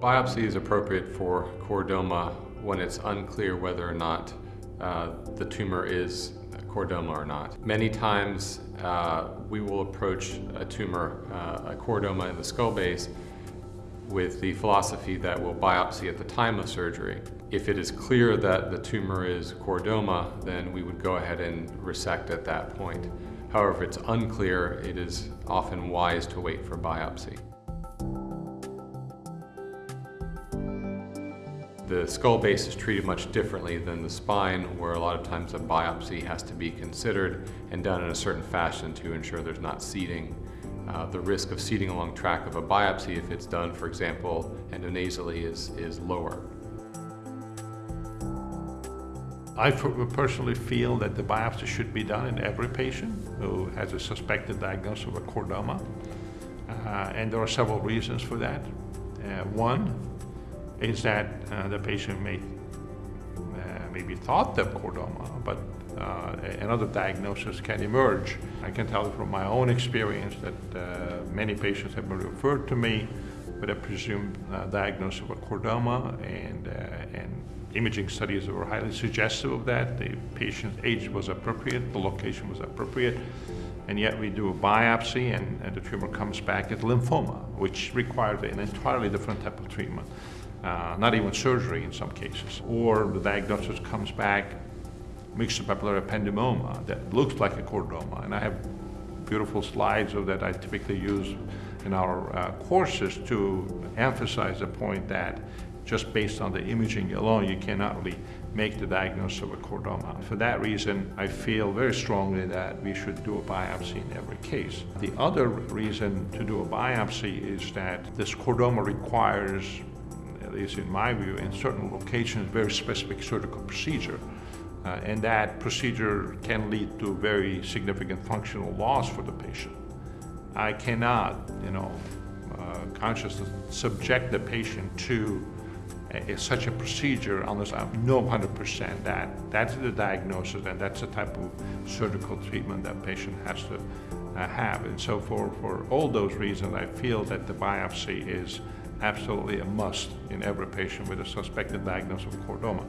Biopsy is appropriate for chordoma when it's unclear whether or not uh, the tumor is chordoma or not. Many times uh, we will approach a tumor, uh, a chordoma in the skull base, with the philosophy that we'll biopsy at the time of surgery. If it is clear that the tumor is chordoma, then we would go ahead and resect at that point. However, if it's unclear, it is often wise to wait for biopsy. The skull base is treated much differently than the spine, where a lot of times a biopsy has to be considered and done in a certain fashion to ensure there's not seeding. Uh, the risk of seeding along track of a biopsy, if it's done, for example, endonasally, is, is lower. I personally feel that the biopsy should be done in every patient who has a suspected diagnosis of a chordoma. Uh, and there are several reasons for that. Uh, one, is that uh, the patient may uh, maybe thought of chordoma, but uh, another diagnosis can emerge. I can tell from my own experience that uh, many patients have been referred to me with a presumed uh, diagnosis of a chordoma, and, uh, and imaging studies were highly suggestive of that. The patient's age was appropriate, the location was appropriate, and yet we do a biopsy and, and the tumor comes back as lymphoma, which requires an entirely different type of treatment uh, not even surgery in some cases. Or the diagnosis comes back myxopapillary ependymoma that looks like a chordoma. And I have beautiful slides of that I typically use in our uh, courses to emphasize the point that just based on the imaging alone, you cannot really make the diagnosis of a chordoma. For that reason, I feel very strongly that we should do a biopsy in every case. The other reason to do a biopsy is that this chordoma requires at least in my view, in certain locations, very specific surgical procedure. Uh, and that procedure can lead to very significant functional loss for the patient. I cannot, you know, uh, consciously subject the patient to a, such a procedure unless I know 100% that that's the diagnosis and that's the type of surgical treatment that patient has to uh, have. And so for, for all those reasons, I feel that the biopsy is absolutely a must in every patient with a suspected diagnosis of chordoma.